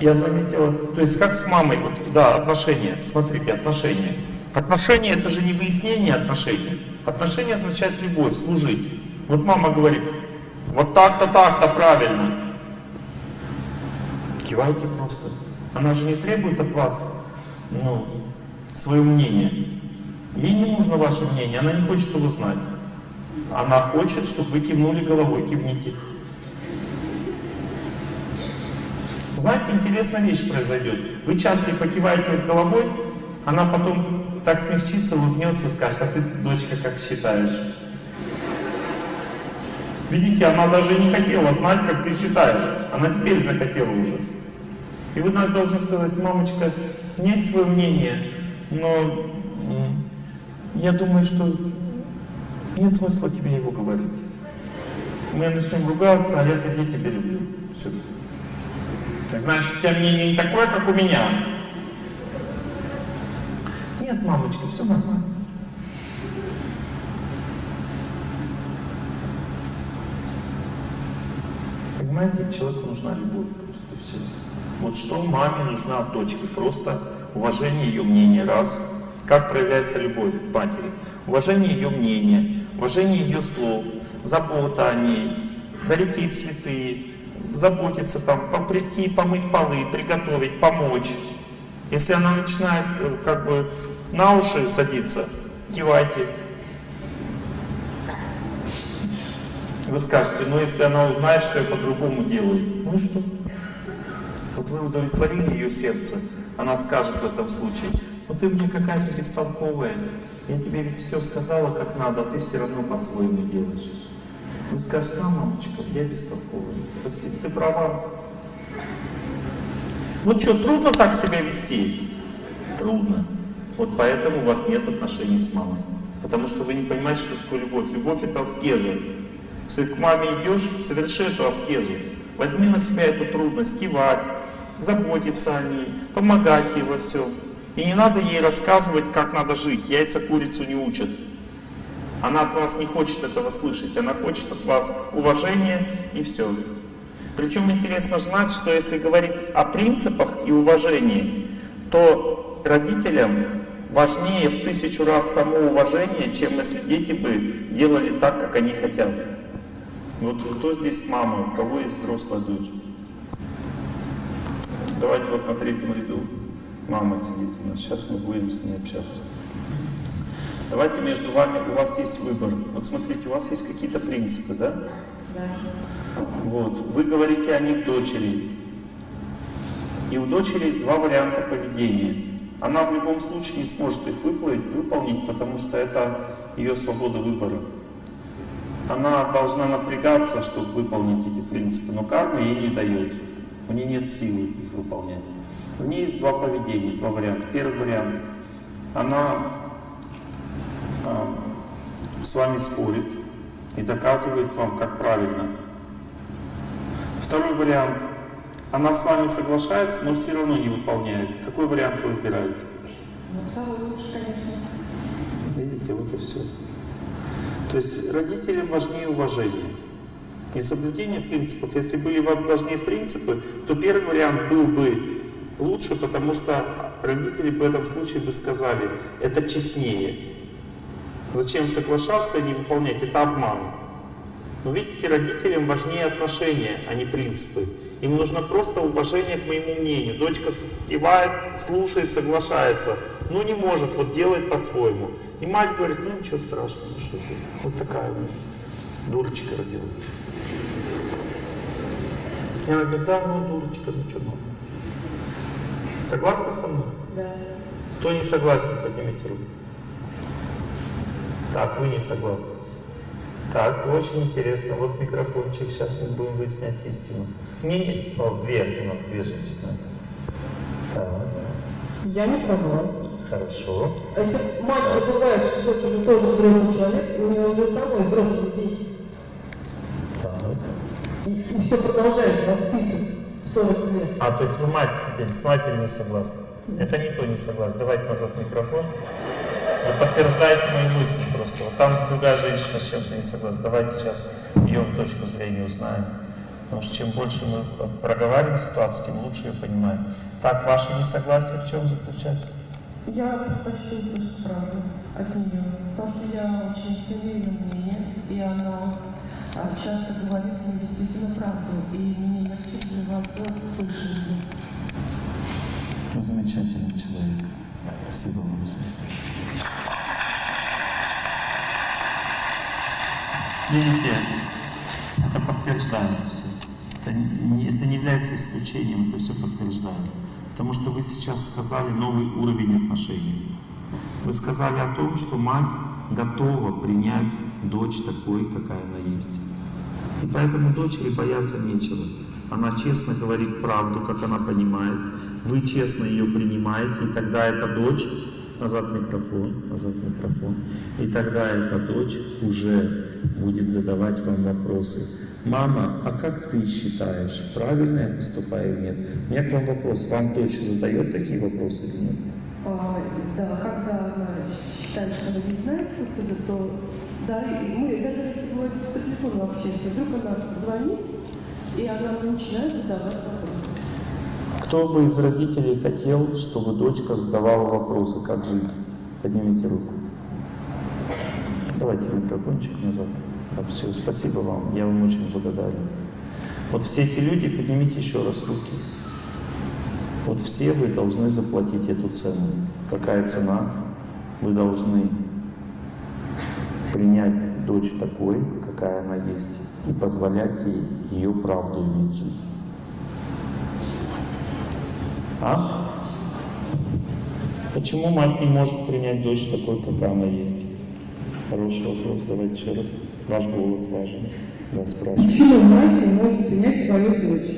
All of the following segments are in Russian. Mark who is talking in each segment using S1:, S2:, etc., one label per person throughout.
S1: Я заметила, то есть как с мамой, вот, да, отношения, смотрите, отношения. Отношения это же не выяснение отношений. Отношения означает любовь, служить. Вот мама говорит, вот так-то, так-то правильно. Кивайте просто. Она же не требует от вас, ну, свое мнение. Ей не нужно ваше мнение, она не хочет его знать. Она хочет, чтобы вы кивнули головой, кивните. Знаете, интересная вещь произойдет. Вы часто покиваете головой, она потом так смягчится, улыбнется скажет, а ты, дочка, как считаешь? Видите, она даже не хотела знать, как ты считаешь. Она теперь захотела уже. И вы должны сказать, мамочка, у меня есть свое мнение, но я думаю, что нет смысла тебе его говорить. Мы начнем ругаться, а я тогда тебя люблю. Все. Значит, у тебя мнение не такое, как у меня. Нет, мамочка, все нормально. Понимаете, человеку нужна любовь просто все. Вот что маме нужна от дочки? Просто уважение ее мнения, раз. Как проявляется любовь к матери? Уважение ее мнения, уважение ее слов, забота о ней, дарить ей цветы, заботиться там, прийти, помыть полы, приготовить, помочь. Если она начинает э, как бы на уши садиться, кивайте. Вы скажете, ну если она узнает, что я по-другому делаю, ну что? Вот вы удовлетворили ее сердце, она скажет в этом случае, ну ты мне какая-то бестолковая, я тебе ведь все сказала как надо, а ты все равно по-своему делаешь. Вы скажете, а, мамочка, я бестолковая, спасибо, ты права. Ну что, трудно так себя вести? Трудно. Вот поэтому у вас нет отношений с мамой. Потому что вы не понимаете, что такое любовь. Любовь это аскеза. Если к маме идешь, соверши эту аскезу. Возьми на себя эту трудность, кивать, заботиться о ней, помогать ей во всем. И не надо ей рассказывать, как надо жить. Яйца курицу не учат. Она от вас не хочет этого слышать. Она хочет от вас уважения и все. Причем интересно знать, что если говорить о принципах и уважении, то родителям важнее в тысячу раз самоуважение, чем если дети бы делали так, как они хотят. Вот кто здесь мама, у кого есть взрослая дочь? Давайте вот на третьем ряду. Мама сидит у нас. Сейчас мы будем с ней общаться. Давайте между вами, у вас есть выбор. Вот смотрите, у вас есть какие-то принципы, да? Да. Вот. Вы говорите о них дочери. И у дочери есть два варианта поведения. Она в любом случае не сможет их выполнить, выполнить, потому что это ее свобода выбора. Она должна напрягаться, чтобы выполнить эти принципы, но карма ей не дает. У нее нет силы их выполнять. У нее есть два поведения, два варианта. Первый вариант. Она с вами спорит и доказывает вам, как правильно. Второй вариант. Она с вами соглашается, но все равно не выполняет. Какой вариант вы выбираете?
S2: Ну,
S1: Видите, вот и все. То есть родителям важнее уважение. Не соблюдение принципов. Если были вам важнее принципы, то первый вариант был бы лучше, потому что родители в этом случае бы сказали, это честнее. Зачем соглашаться и не выполнять? Это обман. Но видите, родителям важнее отношения, а не принципы. Им нужно просто уважение к моему мнению. Дочка скивает, слушает, соглашается, но не может, вот делает по-своему. И мать говорит, ну ничего страшного, ну что ты, вот такая вот дурочка родилась. И она говорит, да, ну дурочка, ну что, ну. Согласны со мной?
S2: Да.
S1: Кто не согласен, поднимите руку. Так, вы не согласны. Так, очень интересно. Вот микрофончик, сейчас мы будем выяснять истину. Не, не, о, две, у нас две женщины. Так,
S2: Я не согласна.
S1: хорошо.
S2: А если мать забывает, что дочь уже тоже взрослый человек, у нее уже самый взрослый дети,
S1: Так.
S2: и, и все продолжает воспитывать 40 лет.
S1: А, то есть вы мать, с матерью не согласны? Это никто не согласен. Давайте назад микрофон. Вы подтверждаете мои мысли просто. Вот там другая женщина с чем-то не согласна. Давайте сейчас ее точку зрения узнаем. Потому что чем больше мы проговариваем ситуацию, тем лучше ее понимаем. Так, ваше несогласие в чем заключается?
S2: Я предпочту услышать правду от нее. Потому что я очень ценю ее мнение, и она а, часто говорит мне действительно правду, и мне легче вживаться в слышание.
S1: Вы замечательный человек. Спасибо вам за Видите, это подтверждает все. Это не, это не является исключением, это все подтверждает. Потому что вы сейчас сказали новый уровень отношений. Вы сказали о том, что мать готова принять дочь такой, какая она есть. И поэтому дочери бояться нечего. Она честно говорит правду, как она понимает. Вы честно ее принимаете, и тогда эта дочь, назад микрофон, назад микрофон, и тогда эта дочь уже будет задавать вам вопросы. Мама, а как ты считаешь, правильно я поступаю или нет? У меня к вам вопрос. Вам дочь задает такие вопросы или нет?
S2: А, да, когда она считает, что она не знает отсюда, то да, и мы даже бывает, по телефону общаемся. Вдруг она звонит, и она начинает задавать вопросы.
S1: Кто бы из родителей хотел, чтобы дочка задавала вопросы, как жить? Поднимите руку. Давайте микрофончик назад. А все, спасибо вам, я вам очень благодарен. Вот все эти люди, поднимите еще раз руки. Вот все вы должны заплатить эту цену. Какая цена? Вы должны принять дочь такой, какая она есть, и позволять ей ее правду иметь в жизни. А? Почему мать не может принять дочь такой, какая она есть? Хороший вопрос, давайте еще раз. Ваш голос важен. Да, спрашиваю.
S2: Почему мать не может принять свою дочь?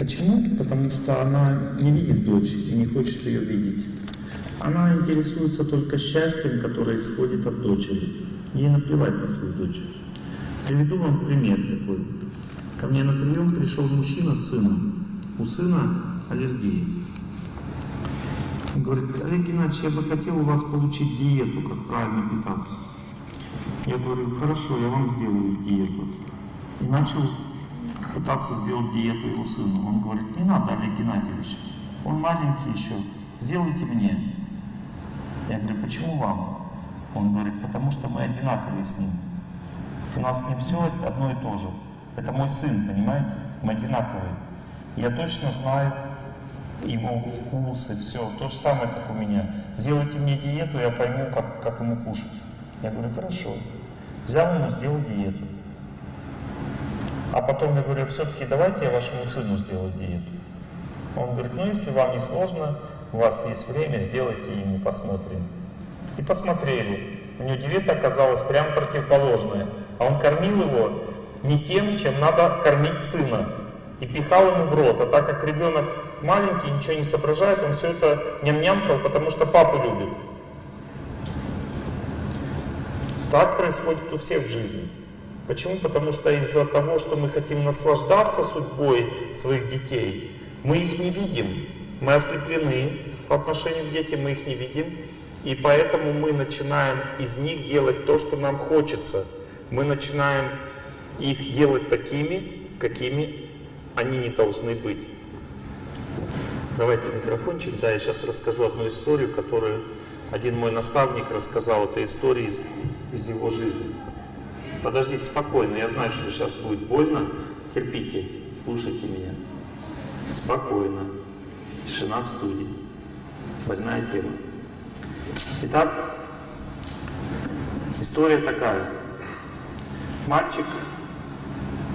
S1: Почему? Потому что она не видит дочь и не хочет ее видеть. Она интересуется только счастьем, которое исходит от дочери. Ей наплевать на свою дочь. Приведу вам пример такой. Ко мне на прием пришел мужчина с сыном. У сына аллергия. Он говорит, Олег Геннадьевич, я бы хотел у вас получить диету, как правильно питаться. Я говорю, хорошо, я вам сделаю диету. И начал пытаться сделать диету его сыну. Он говорит, не надо, Олег Геннадьевич, он маленький еще, сделайте мне. Я говорю, почему вам? Он говорит, потому что мы одинаковые с ним. У нас ним все одно и то же. Это мой сын, понимаете? Мы одинаковые. Я точно знаю его вкус и все. То же самое, как у меня. Сделайте мне диету, я пойму, как, как ему кушать. Я говорю, хорошо. Взял ему, сделал диету. А потом я говорю, все-таки давайте я вашему сыну сделаю диету. Он говорит, ну если вам не сложно, у вас есть время, сделайте ему, посмотрим. И посмотрели. У него диета оказалась прям противоположная. А он кормил его не тем, чем надо кормить сына. И пихал ему в рот. А так как ребенок маленький, ничего не соображает, он все это ням-нямкал, потому что папу любит. Так происходит у всех в жизни. Почему? Потому что из-за того, что мы хотим наслаждаться судьбой своих детей, мы их не видим. Мы ослеплены по отношению к детям, мы их не видим. И поэтому мы начинаем из них делать то, что нам хочется. Мы начинаем их делать такими, какими они не должны быть. Давайте микрофончик. Да, я сейчас расскажу одну историю, которую один мой наставник рассказал. Это история из, из его жизни. Подождите спокойно, я знаю, что сейчас будет больно. Терпите, слушайте меня. Спокойно. Тишина в студии. Больная тема. Итак, история такая. Мальчик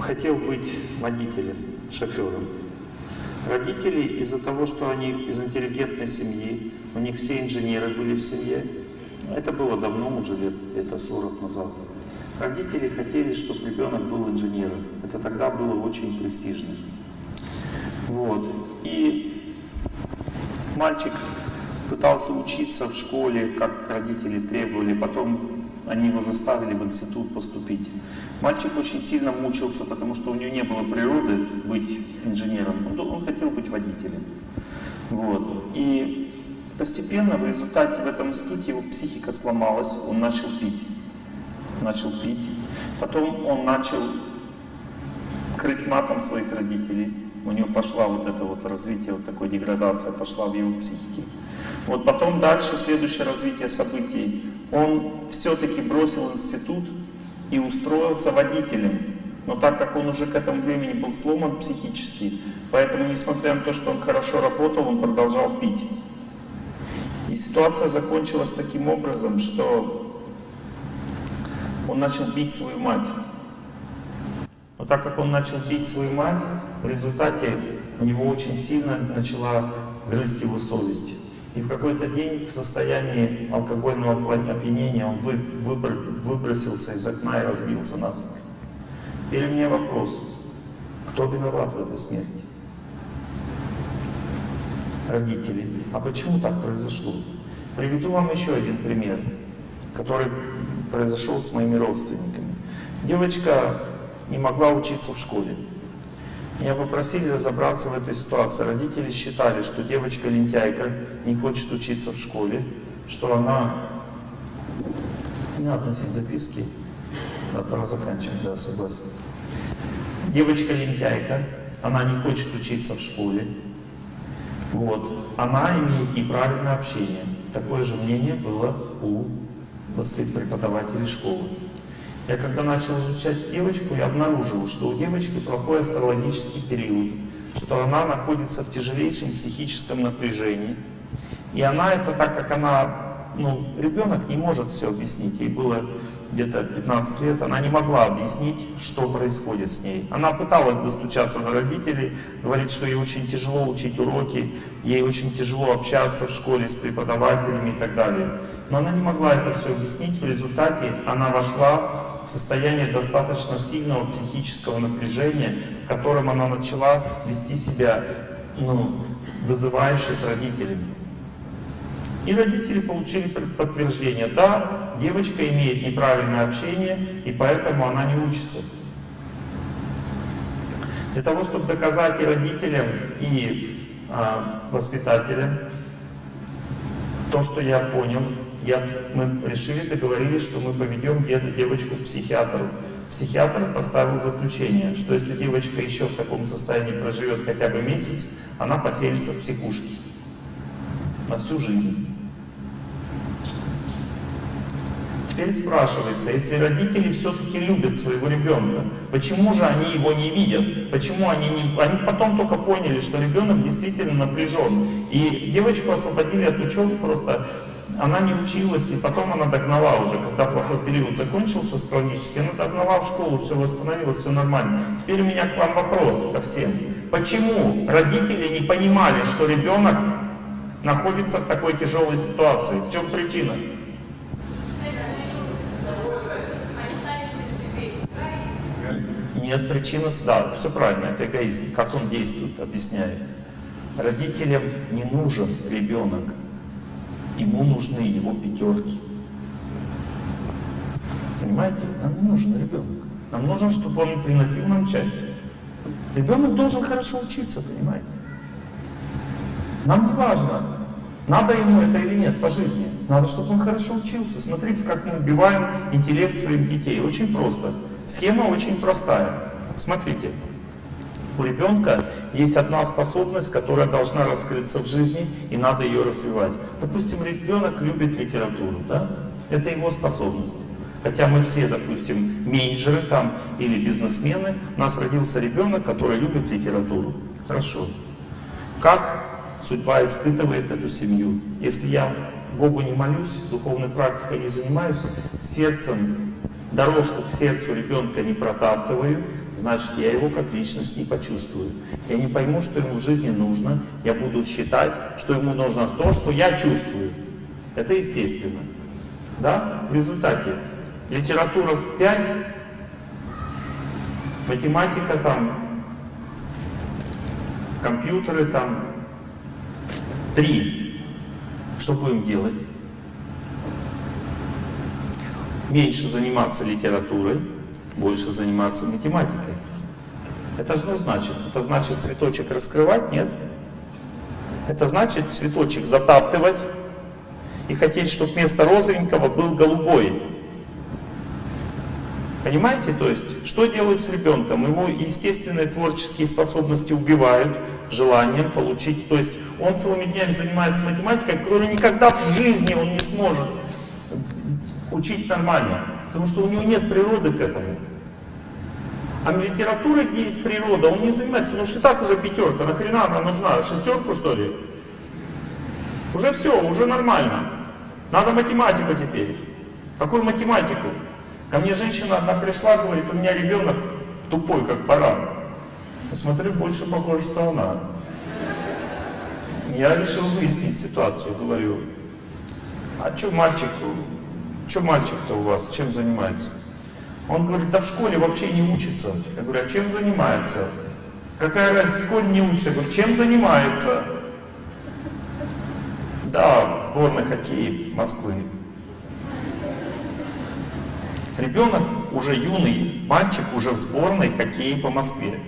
S1: хотел быть водителем, шофером. Родители из-за того, что они из интеллигентной семьи, у них все инженеры были в семье, это было давно, уже лет где-то 40 назад. Родители хотели, чтобы ребенок был инженером. Это тогда было очень престижно. Вот. И мальчик пытался учиться в школе, как родители требовали, потом они его заставили в институт поступить. Мальчик очень сильно мучился, потому что у него не было природы быть инженером. Он, он хотел быть водителем. Вот. И постепенно в результате в этом институте его психика сломалась, он начал пить. Начал пить. Потом он начал покрыть матом своих родителей. У него пошла вот это вот развитие, вот такой деградация пошла в его психике. Вот потом дальше, следующее развитие событий. Он все-таки бросил институт и устроился водителем. Но так как он уже к этому времени был сломан психически, поэтому, несмотря на то, что он хорошо работал, он продолжал пить. И ситуация закончилась таким образом, что он начал бить свою мать. Но так как он начал бить свою мать, в результате у него очень сильно начала грызть его совесть. И в какой-то день в состоянии алкогольного опьянения он выбросился из окна и разбился на насмерть. Теперь меня вопрос. Кто виноват в этой смерти? Родители. А почему так произошло? Приведу вам еще один пример, который произошел с моими родственниками. Девочка не могла учиться в школе. Меня попросили разобраться в этой ситуации. Родители считали, что девочка лентяйка не хочет учиться в школе, что она... Не надо носить записки. Да, пора заканчивать, да, согласен. Девочка лентяйка, она не хочет учиться в школе. Вот. Она имеет неправильное общение. Такое же мнение было у преподавателей школы. Я когда начал изучать девочку, я обнаружил, что у девочки плохой астрологический период, что она находится в тяжелейшем психическом напряжении. И она это так как она, ну, ребенок не может все объяснить, ей было где-то 15 лет, она не могла объяснить, что происходит с ней. Она пыталась достучаться до родителей, говорит, что ей очень тяжело учить уроки, ей очень тяжело общаться в школе с преподавателями и так далее. Но она не могла это все объяснить, в результате она вошла в состояние достаточно сильного психического напряжения, в котором она начала вести себя ну, вызывающе с родителями. И родители получили подтверждение, да, девочка имеет неправильное общение, и поэтому она не учится. Для того, чтобы доказать и родителям, и а, воспитателям то, что я понял, я, мы решили, договорились, что мы поведем девочку к психиатру. Психиатр поставил заключение, что если девочка еще в таком состоянии проживет хотя бы месяц, она поселится в психушке на всю жизнь. Теперь спрашивается, если родители все-таки любят своего ребенка, почему же они его не видят? Почему они не... Они потом только поняли, что ребенок действительно напряжен. И девочку освободили от учебы просто она не училась, и потом она догнала уже, когда плохой период закончился астрологически, она догнала в школу, все восстановилось, все нормально. Теперь у меня к вам вопрос ко всем. Почему родители не понимали, что ребенок находится в такой тяжелой ситуации? В чем причина? Нет, причина, да, все правильно, это эгоизм. Как он действует, объясняю. Родителям не нужен ребенок, ему нужны его пятерки. Понимаете? Нам нужен ребенок. Нам нужно, чтобы он приносил нам счастье. Ребенок должен хорошо учиться, понимаете? Нам не важно, надо ему это или нет по жизни. Надо, чтобы он хорошо учился. Смотрите, как мы убиваем интеллект своих детей. Очень просто. Схема очень простая. Смотрите. У ребенка есть одна способность, которая должна раскрыться в жизни, и надо ее развивать. Допустим, ребенок любит литературу, да? Это его способность. Хотя мы все, допустим, менеджеры там или бизнесмены, у нас родился ребенок, который любит литературу. Хорошо. Как судьба испытывает эту семью? Если я Богу не молюсь, духовной практикой не занимаюсь, сердцем, дорожку к сердцу ребенка не протаптываю, значит, я его как личность не почувствую. Я не пойму, что ему в жизни нужно, я буду считать, что ему нужно то, что я чувствую. Это естественно. Да? В результате литература 5, математика там, компьютеры там 3. Что будем делать? Меньше заниматься литературой, больше заниматься математикой. Это что значит? Это значит цветочек раскрывать? Нет. Это значит цветочек затаптывать и хотеть, чтобы вместо розовенького был голубой. Понимаете? То есть, что делают с ребенком? Его естественные творческие способности убивают желанием получить. То есть, он целыми днями занимается математикой, которую никогда в жизни он не сможет учить нормально. Потому что у него нет природы к этому. А литература, где есть природа, он не занимается, потому что так уже пятерка, нахрена она нужна? Шестерку что ли? Уже все, уже нормально. Надо математику теперь. Какую математику? Ко мне женщина одна пришла, говорит, у меня ребенок тупой, как баран. Посмотрю, больше похоже, что она. Я решил выяснить ситуацию, говорю, а что мальчик, что мальчик-то у вас, чем занимается? Он говорит, да в школе вообще не учится. Я говорю, а чем занимается? Какая разница, в школе не учится? Я говорю, чем занимается? Да, сборной хоккея Москвы. Ребенок уже юный, мальчик уже в сборной хоккея по Москве.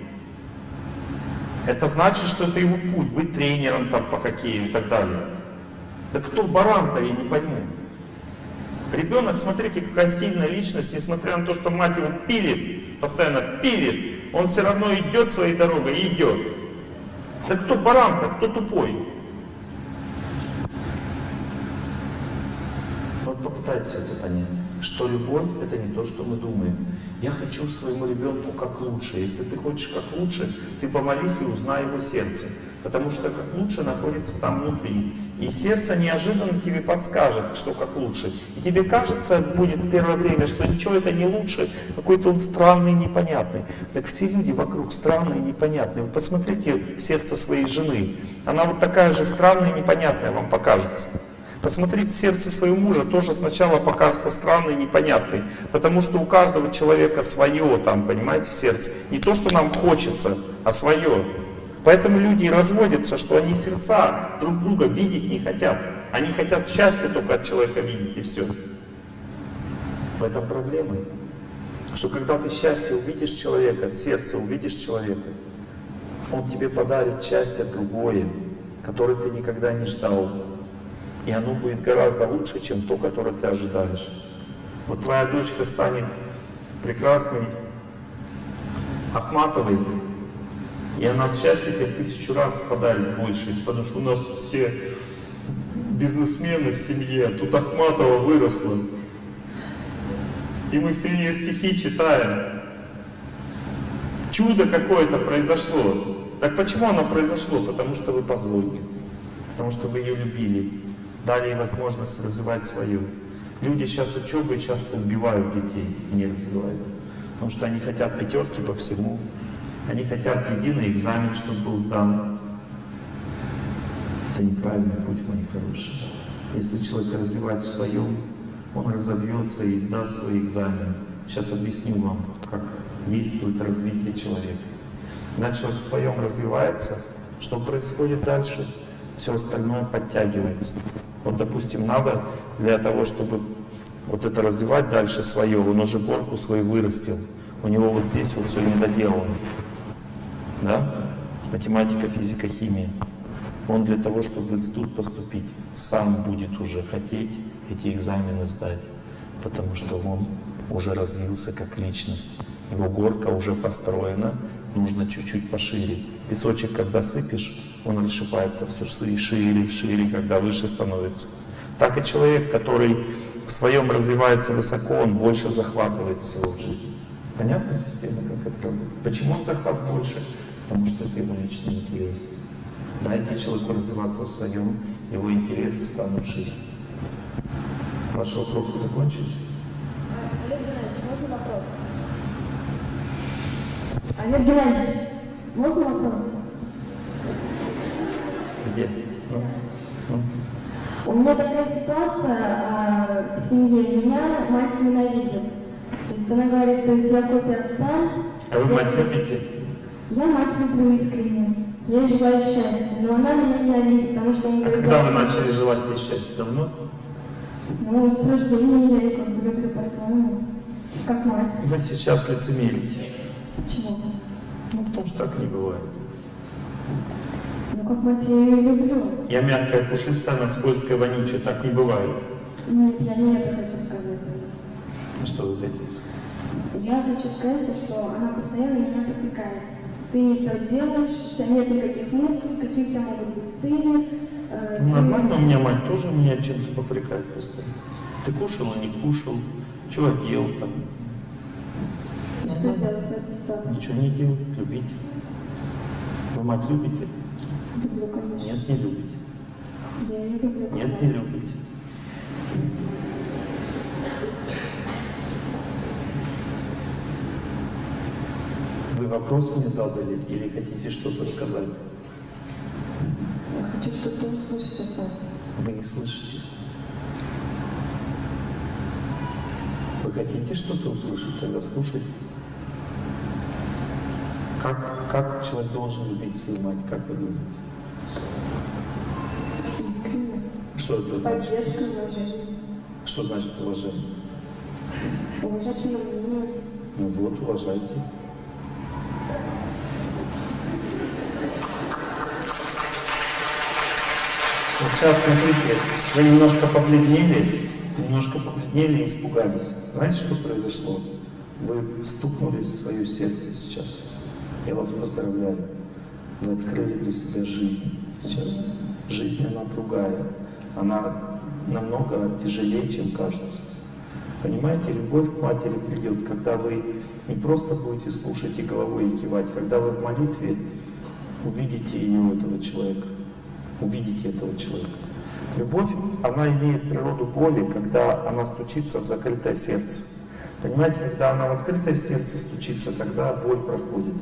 S1: Это значит, что это его путь, быть тренером там по хоккею и так далее. Да кто баран-то, я не пойму. Ребенок, смотрите, какая сильная личность, несмотря на то, что мать его пилит, постоянно пилит, он все равно идет своей дорогой и идет. Да кто баран-то, кто тупой? Вот попытайтесь это понять что любовь — это не то, что мы думаем. Я хочу своему ребенку как лучше. Если ты хочешь как лучше, ты помолись и узнай его сердце. Потому что как лучше находится там внутри. И сердце неожиданно тебе подскажет, что как лучше. И тебе кажется, будет в первое время, что ничего это не лучше, какой-то он странный, непонятный. Так все люди вокруг странные, непонятные. Вы посмотрите в сердце своей жены. Она вот такая же странная, непонятная вам покажется. Посмотрите сердце своего мужа, тоже сначала покажется странный, непонятный, потому что у каждого человека свое там, понимаете, в сердце. Не то, что нам хочется, а свое. Поэтому люди разводятся, что они сердца друг друга видеть не хотят. Они хотят счастья только от человека видеть и все. В этом проблема. Что когда ты счастье увидишь человека, сердце увидишь человека, он тебе подарит счастье другое, которое ты никогда не ждал. И оно будет гораздо лучше, чем то, которое ты ожидаешь. Вот твоя дочка станет прекрасной, Ахматовой, и она счастье тебе тысячу раз подарит больше, потому что у нас все бизнесмены в семье, тут Ахматова выросла. И мы все ее стихи читаем. Чудо какое-то произошло. Так почему оно произошло? Потому что вы позволили. Потому что вы ее любили дали ей возможность развивать свою. Люди сейчас учебой часто убивают детей не развивают. Потому что они хотят пятерки по всему. Они хотят единый экзамен, чтобы был сдан. Это неправильный путь, мои хорошие. Если человек развивает в своем, он разовьется и сдаст свои экзамены. Сейчас объясню вам, как действует развитие человека. Когда человек в своем развивается, что происходит дальше? Все остальное подтягивается. Вот, допустим, надо для того, чтобы вот это развивать дальше свое, он уже горку свою вырастил. У него вот здесь вот все недоделано. Да? Математика, физика, химия. Он для того, чтобы в институт поступить, сам будет уже хотеть эти экзамены сдать. Потому что он уже развился как личность. Его горка уже построена, нужно чуть-чуть пошире. Песочек, когда сыпешь, он расшипается все шире, шире, шире, когда выше становится. Так и человек, который в своем развивается высоко, он больше захватывает всего в жизни. Понятна система, как это работает? Почему он захват больше? Потому что это его личный интерес. Дайте человеку развиваться в своем, его интересы станут шире. Ваши вопросы закончились?
S3: Олег Геннадьевич, можно вопрос? Олег Геннадьевич, можно вопрос?
S1: Где? Ну, ну.
S3: У меня такая ситуация а, в семье. Меня мать ненавидит. То есть она говорит, то есть я копия отца.
S1: А вы мать любите?
S3: Я люблю искренне. Я желаю счастья. Но она меня ненавидит, потому что она
S1: А
S3: говорит,
S1: когда вы начали желать ей счастья? Давно?
S3: ну, с рождения я ее как бы люблю по-своему. Как мать.
S1: Вы сейчас лицемерите.
S3: Почему?
S1: Ну, потому что так не бывает.
S3: Ну, как мать я ее люблю.
S1: Я мягкая, пушистая, она скользкая, вонючая. Так не бывает.
S3: Нет, я не это хочу сказать.
S1: Ну, что вы хотите сказать?
S3: Я хочу сказать, то, что она постоянно меня попекает. Ты не то делаешь, нет никаких мыслей, какие у тебя могут быть цели. э,
S1: Ну, Нормально, у меня мать тоже меня чем-то попрекает постоянно. Ты кушал, а не кушал, что одел там,
S3: Что ситуацией?
S1: ничего не делал, любить. Вы мать любите?
S3: Люблю, конечно.
S1: Нет, не любите.
S3: Я ее люблю.
S1: Нет, не любите. Вы вопрос мне задали или хотите что-то сказать?
S2: Я хочу что-то услышать от вас.
S1: Вы не слышите. Вы хотите что-то услышать, тогда слушайте. Как, как человек должен любить свою мать, как вы думаете?
S2: Искренне.
S1: Что это значит?
S3: Поддержка, уважение.
S1: Что значит уважение?
S3: Уважать мнение.
S1: Ну вот, уважайте. Сейчас, смотрите, вы немножко побледнели, немножко побледнели и испугались. Знаете, что произошло? Вы стукнулись в свое сердце сейчас. Я вас поздравляю. Вы открыли для себя жизнь сейчас. Жизнь, она другая. Она намного тяжелее, чем кажется. Понимаете, любовь к матери придет, когда вы не просто будете слушать и головой и кивать, когда вы в молитве увидите ее, этого человека, увидите этого человека. Любовь, она имеет природу боли, когда она стучится в закрытое сердце. Понимаете, когда она в открытое сердце стучится, тогда боль проходит.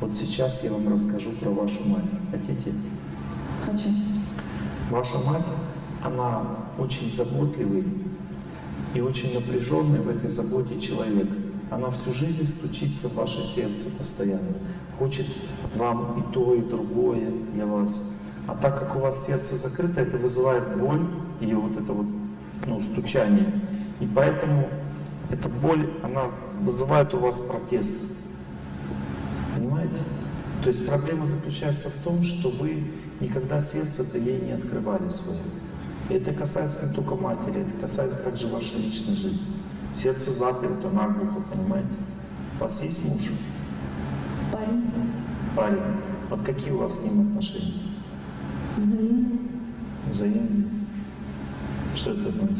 S1: Вот сейчас я вам расскажу про вашу мать. Хотите?
S2: Хочу.
S1: Ваша мать, она очень заботливый и очень напряженный в этой заботе человек. Она всю жизнь стучится в ваше сердце постоянно. Хочет вам и то, и другое для вас. А так как у вас сердце закрыто, это вызывает боль, ее вот это вот ну, стучание. И поэтому эта боль, она вызывает у вас протест. Понимаете? То есть проблема заключается в том, что вы никогда сердце-то ей не открывали свое. И это касается не только матери, это касается также вашей личной жизни. Сердце заперто наглухо, понимаете? У вас есть муж,
S3: Парень.
S1: парень. Вот какие у вас с ним отношения?
S3: Взаимно.
S1: Взаимные? Что это значит?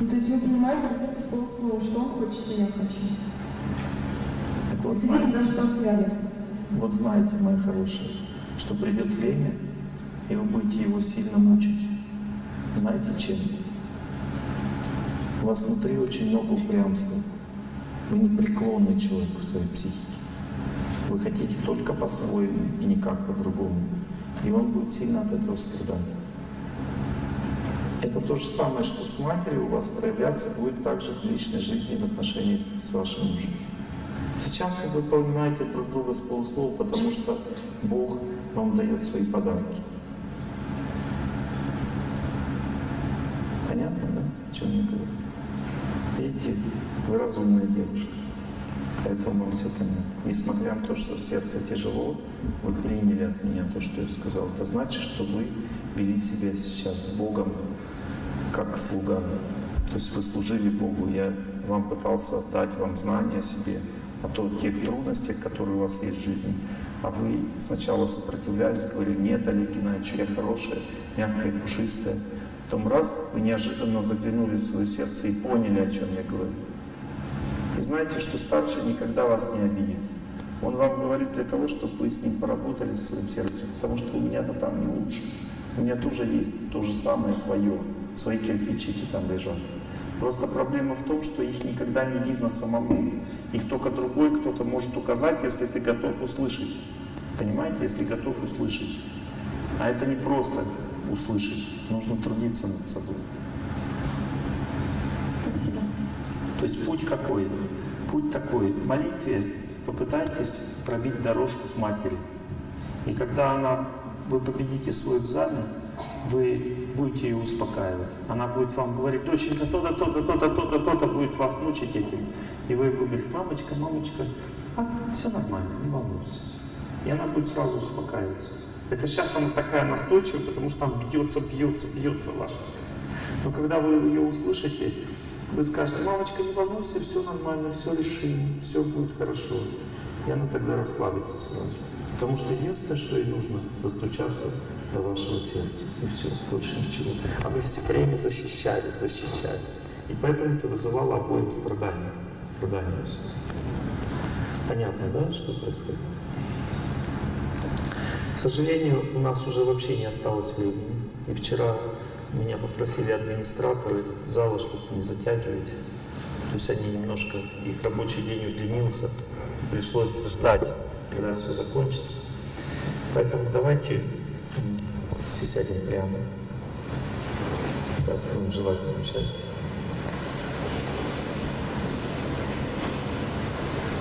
S2: Ну, то есть вы понимаете, это слово слово, что он хочет, что я хочу.
S1: Так вот, знаете, вот знаете, мои хорошие, что придет время, и вы будете его сильно мучить. Знаете чем? У вас внутри очень много упрямства. Вы непреклонный человек в своей психике. Вы хотите только по-своему и никак по-другому. И он будет сильно от этого страдать. Это то же самое, что с матерью у вас проявляться будет также в личной жизни в отношении с вашим мужем. Сейчас вы понимаете друг друга с полуслова, потому что Бог вам дает свои подарки. Понятно, да? О чем я говорю? Видите, вы разумная девушка. Поэтому вам понятно. Несмотря на то, что сердце тяжело, вы приняли от меня то, что я сказал. Это значит, что вы вели себя сейчас с Богом как слуга. То есть вы служили Богу. Я вам пытался дать вам знания о себе, о том, тех трудностях, которые у вас есть в жизни. А вы сначала сопротивлялись, говорили, нет, Олег Геннадьевич, я хорошая, мягкая, пушистая. Потом раз, вы неожиданно заглянули в свое сердце и поняли, о чем я говорю. И знаете, что старший никогда вас не обидит. Он вам говорит для того, чтобы вы с ним поработали в своем сердце, потому что у меня-то там не лучше. У меня тоже есть то же самое свое, свои кирпичики там лежат. Просто проблема в том, что их никогда не видно самому. Их только другой кто-то может указать, если ты готов услышать. Понимаете, если готов услышать. А это не просто услышать, нужно трудиться над собой. То есть путь какой? Путь такой. В молитве попытайтесь пробить дорожку к матери. И когда она, вы победите свой экзамен, вы будете ее успокаивать. Она будет вам говорить, доченька, то-то, то-то, то-то, то-то, то-то, будет вас мучить этим. И вы будете говорить, мамочка, мамочка, а, все нормально, не волнуйся. И она будет сразу успокаиваться. Это сейчас она такая настойчивая, потому что там бьется, бьется, бьется ваше сердце. Но когда вы ее услышите, Вы скажете, мамочка, не волнуйся, все нормально, все решим, все будет хорошо. И она тогда расслабится сразу. Потому что единственное, что ей нужно, достучаться до вашего сердца. И все, больше ничего. А вы все время защищались, защищались. И поэтому это вызывало обоим страдания. Страдания. Понятно, да, что происходит? К сожалению, у нас уже вообще не осталось времени. И вчера меня попросили администраторы зала, чтобы не затягивать. То есть они немножко, их рабочий день удлинился, пришлось ждать, когда все закончится. Поэтому давайте все сядем прямо. Сейчас будем желать всем счастья.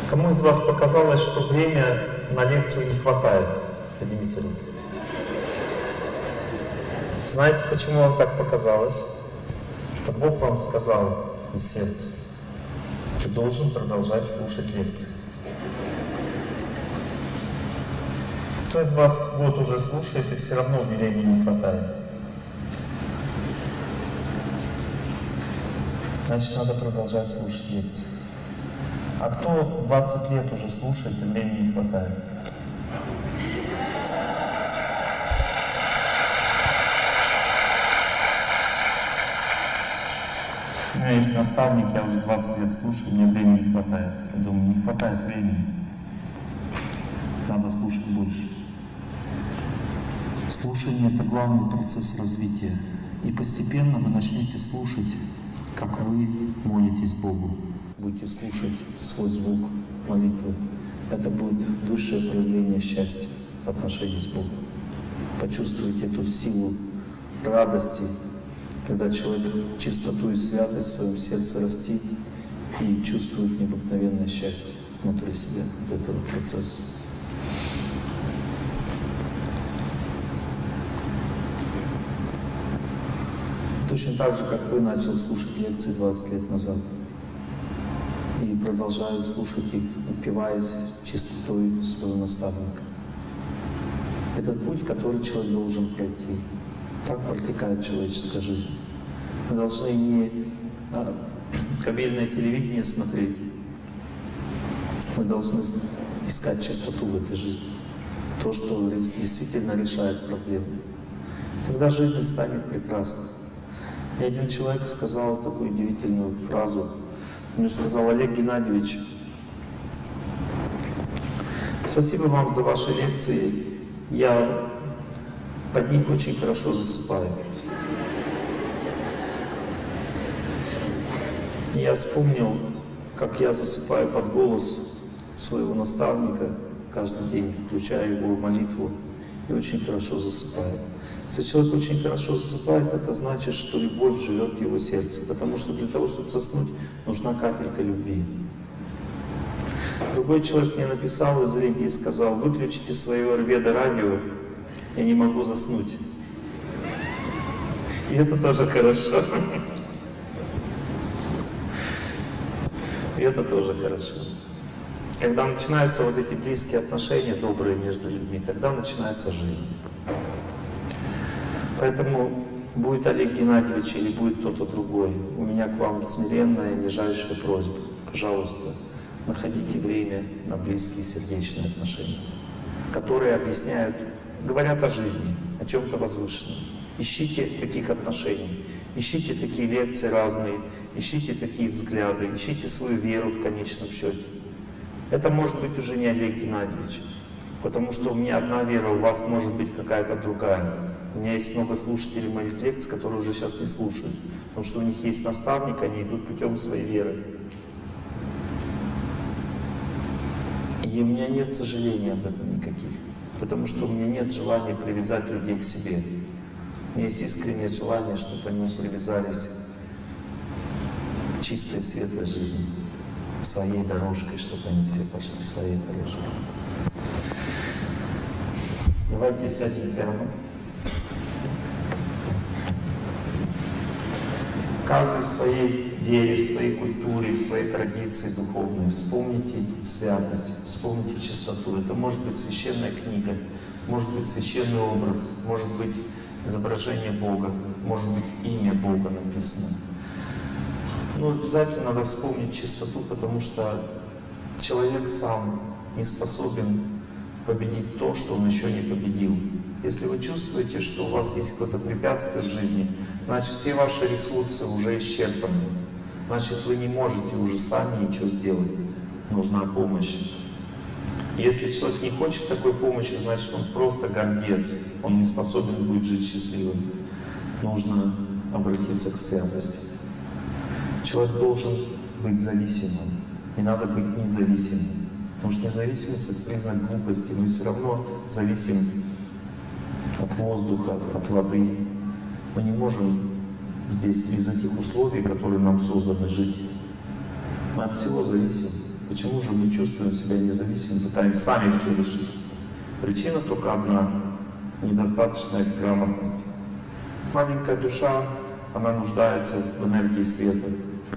S1: Кому из вас показалось, что время на лекцию не хватает? Руки. Знаете, почему вам так показалось? Что Бог вам сказал из сердца, ты должен продолжать слушать лекции. Кто из вас год уже слушает и все равно времени не хватает? Значит, надо продолжать слушать лекции. А кто 20 лет уже слушает и времени не хватает? Меня есть наставник, я уже 20 лет слушаю, мне времени не хватает. Я думаю, не хватает времени. Надо слушать больше. Слушание – это главный процесс развития. И постепенно вы начнете слушать, как вы молитесь Богу. Будете слушать свой звук молитвы. Это будет высшее проявление счастья в отношении с Богом. Почувствуйте эту силу радости, когда человек чистоту и святость в своем сердце растит и чувствует необыкновенное счастье внутри себя от этого процесса. Точно так же, как вы начал слушать лекции 20 лет назад. И продолжаю слушать их, упиваясь чистотой своего наставника. Это путь, который человек должен пройти. Так протекает человеческая жизнь. Мы должны не а, кабельное телевидение смотреть, мы должны искать чистоту в этой жизни. То, что действительно решает проблемы. Тогда жизнь станет прекрасной. И один человек сказал такую удивительную фразу. Мне сказал, Олег Геннадьевич, спасибо вам за ваши лекции. Я под них очень хорошо засыпаю. Я вспомнил, как я засыпаю под голос своего наставника каждый день, включаю его молитву, и очень хорошо засыпаю. Если человек очень хорошо засыпает, это значит, что любовь живет в его сердце. Потому что для того, чтобы заснуть, нужна капелька любви. Другой человек мне написал из Риги и сказал, выключите свое Орведа радио, я не могу заснуть. И это тоже хорошо. И это тоже хорошо. Когда начинаются вот эти близкие отношения, добрые между людьми, тогда начинается жизнь. Поэтому будет Олег Геннадьевич или будет кто-то другой, у меня к вам смиренная, нижайшая просьба. Пожалуйста, находите время на близкие сердечные отношения, которые объясняют, говорят о жизни, о чем-то возвышенном. Ищите таких отношений, ищите такие лекции разные, ищите такие взгляды, ищите свою веру в конечном счете. Это может быть уже не Олег Геннадьевич, потому что у меня одна вера, у вас может быть какая-то другая. У меня есть много слушателей моих лекций, которые уже сейчас не слушают, потому что у них есть наставник, они идут путем своей веры. И у меня нет сожалений об этом никаких, потому что у меня нет желания привязать людей к себе. У меня есть искреннее желание, чтобы они привязались к чистой, светлой жизни, своей дорожкой, чтобы они все пошли своей дорожкой. Давайте сядем прямо. Каждый в своей вере, в своей культуре, в своей традиции духовной. Вспомните святость, вспомните чистоту. Это может быть священная книга, может быть священный образ, может быть изображение Бога, может быть имя Бога написано. Ну, обязательно надо вспомнить чистоту, потому что человек сам не способен победить то, что он еще не победил. Если вы чувствуете, что у вас есть какое-то препятствие в жизни, значит все ваши ресурсы уже исчерпаны. Значит вы не можете уже сами ничего сделать. Нужна помощь. Если человек не хочет такой помощи, значит он просто гордец. Он не способен будет жить счастливым. Нужно обратиться к святости. Человек должен быть зависимым. Не надо быть независимым. Потому что независимость — это признак глупости. Мы все равно зависим от воздуха, от воды. Мы не можем здесь без этих условий, которые нам созданы, жить. Мы от всего зависим. Почему же мы чувствуем себя независимым, пытаемся сами все решить? Причина только одна — недостаточная грамотности. Маленькая душа, она нуждается в энергии света.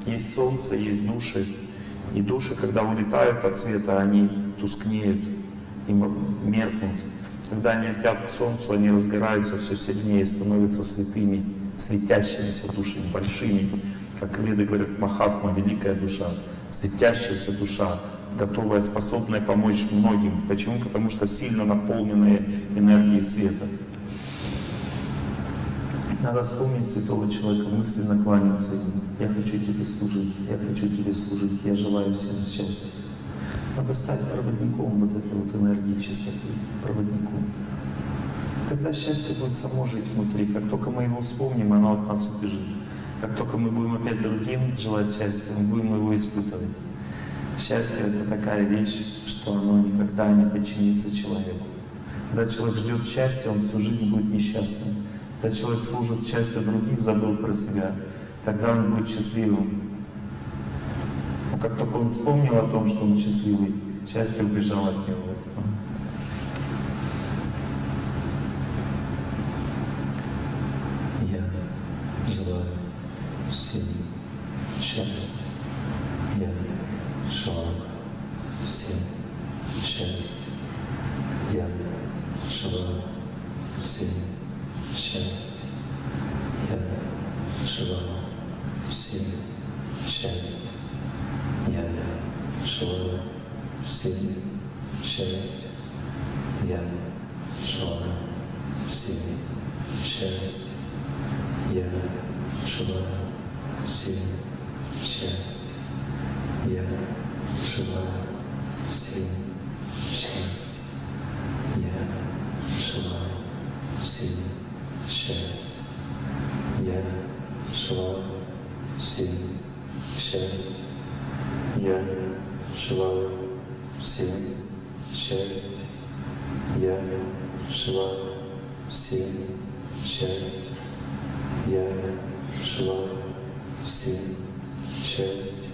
S1: Есть солнце, есть души. И души, когда улетают от света, они тускнеют и меркнут. Когда они летят к солнцу, они разгораются все сильнее, становятся святыми, светящимися душами, большими. Как веды говорят, Махатма, великая душа, светящаяся душа, готовая, способная помочь многим. Почему? Потому что сильно наполненная энергией света. Надо вспомнить святого человека, мысленно кланяться ему. Я хочу тебе служить, я хочу тебе служить, я желаю всем счастья. Надо стать проводником вот этой вот энергии чистоты, проводником. Тогда счастье будет само жить внутри. Как только мы его вспомним, оно от нас убежит. Как только мы будем опять другим желать счастья, мы будем его испытывать. Счастье — это такая вещь, что оно никогда не подчинится человеку. Когда человек ждет счастья, он всю жизнь будет несчастным. Когда человек служит счастью других, забыл про себя, тогда он будет счастливым. Но как только он вспомнил о том, что он счастливый, счастье убежало от него. Желаю всем счастья. Я желаю всем счастья. Я желаю всем счастья. Я желаю всем счастья.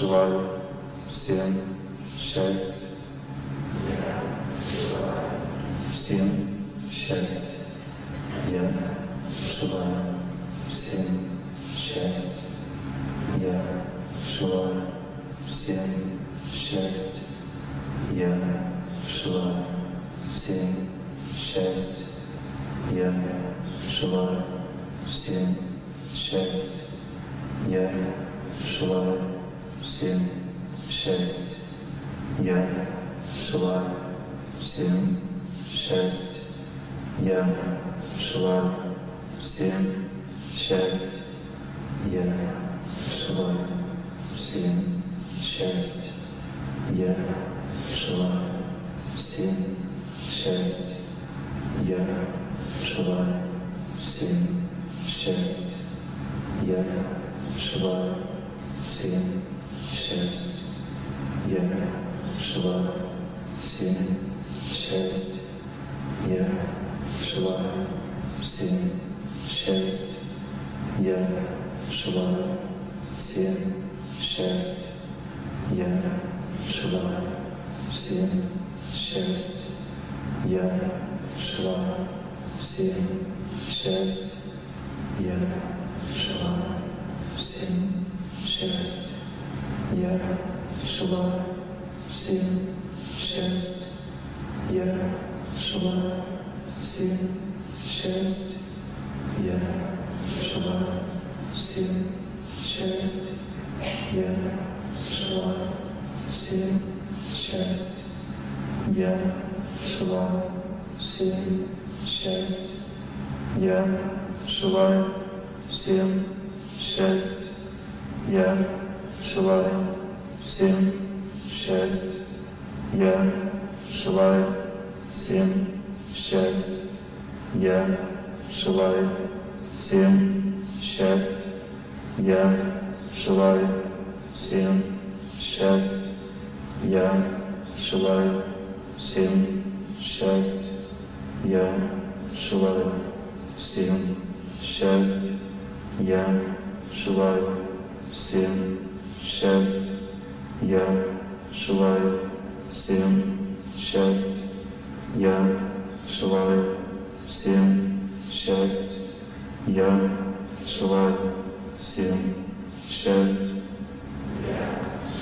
S1: Желаю всем счастья. Всем счастья. Я желаю всем счастья. Я желаю всем счастья. Я желаю всем счастья. Я желаю всем счастья. Я желаю счастья. Я желаю всем счастья. Я желаю всем счастья. Я желаю всем счастья. Я желаю всем счастья. Я желаю всем счастья. Я желаю всем счастья. Я желаю всем счастья. Я желаю всем счастья. Я желаю всем счастья. Я желаю всем счастья. Я желаю всем счастья. Я желаю всем счастья. Я желаю всем счастья. Я желаю всем счастья. Я желаю всем счастья. Я желаю всем счастья. Я желаю всем счастья. Я желаю всем счастья. Я желаю всем счастья. Я желаю всем счастья. Я желаю всем счастья. Я желаю всем счастья. Я желаю всем счастья. Я желаю всем счастья. Я желаю всем счастья. Я желаю всем счастья. Я желаю всем счастья. Я желаю всем счастья.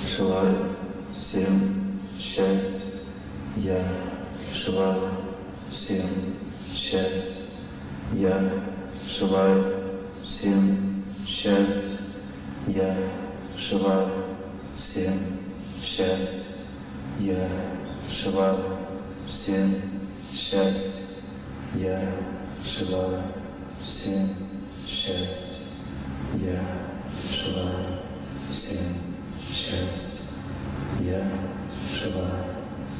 S1: Желаю всем счастья. Я желаю всем счастья. Я желаю всем счастья. Я желаю всем счастья. Я желаю всем счастья. Я желаю всем счастья. Я желаю всем счастья. Я желаю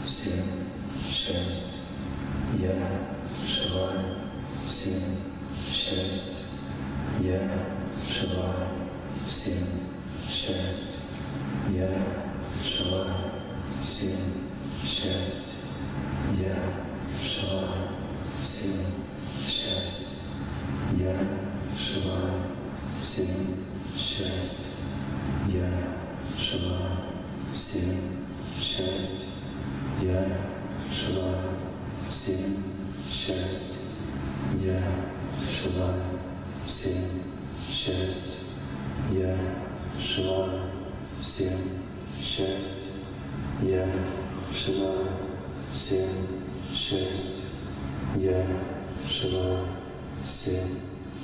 S1: всем счастья. Я желаю всем счастья. Я желаю всем счастья. Я желаю всем счастья. Я желаю всем счастья. Я желаю всем счастья. Я желаю всем счастья. Я желаю всем счастья. Я желаю всем счастья. Я желаю всем счастья. Я желаю всем счастья. Я желаю всем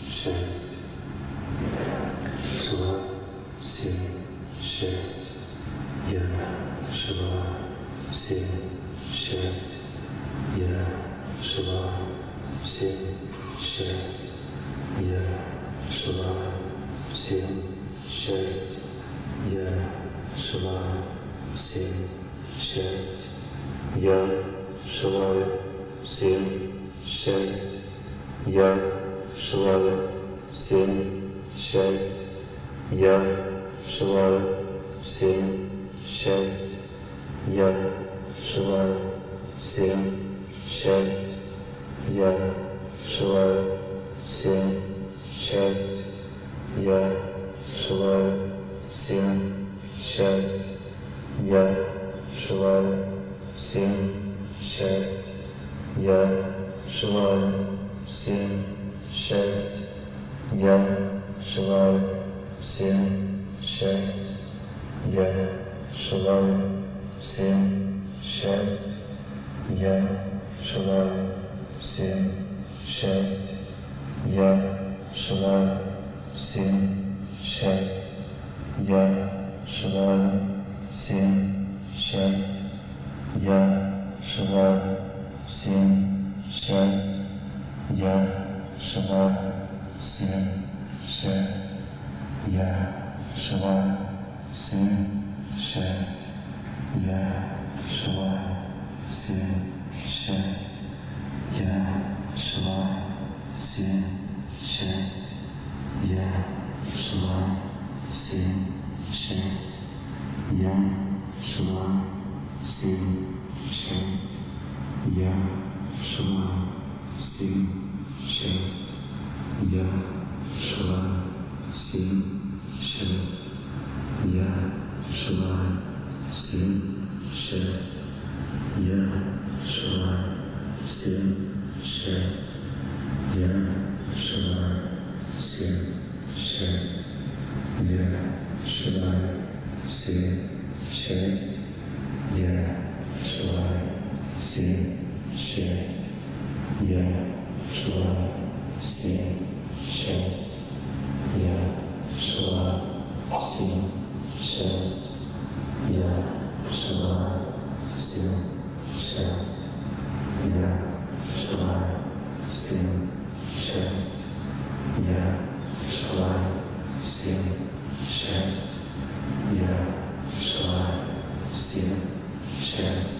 S1: счастья. Желаю всем счастья. Я желаю всем счастья. Я желаю всем счастья. Я желаю всем счастья. Я желаю всем счастья. Я желаю всем счастья. Я желаю всем счастья. Я желаю всем счастья. Я желаю всем счастья. Я желаю всем счастья. Я желаю всем счастья. Я желаю всем счастья. Я желаю всем счастья. Я желаю всем счастья. Я желаю всем счастья. Я желаю всем счастья. Я желаю всем счастья. Я желаю всем счастья. Я желаю всем счастья. Я желаю всем счастья. Я желаю всем счастья. Я желаю всем счастья. Я шла Сын шесть. Я шла Сын шесть. Я шла Сын шесть. Я шла Сын шесть. Я желаю всем счастья. Я желаю всем счастья.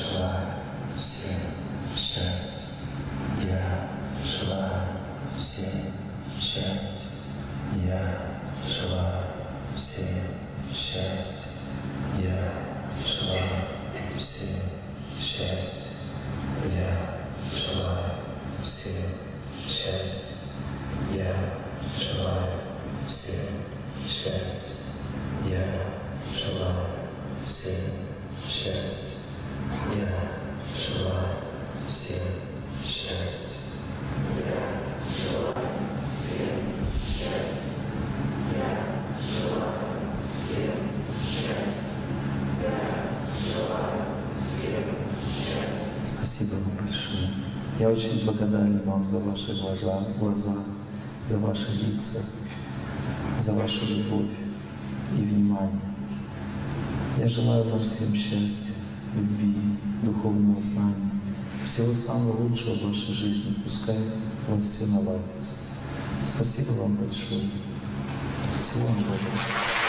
S1: Shall I? Очень благодарен вам за ваши глаза, глаза, за ваши лица, за вашу любовь и внимание. Я желаю вам всем счастья, любви, духовного знания, всего самого лучшего в вашей жизни. Пускай у вас все наладится. Спасибо вам большое. Всего вам доброго.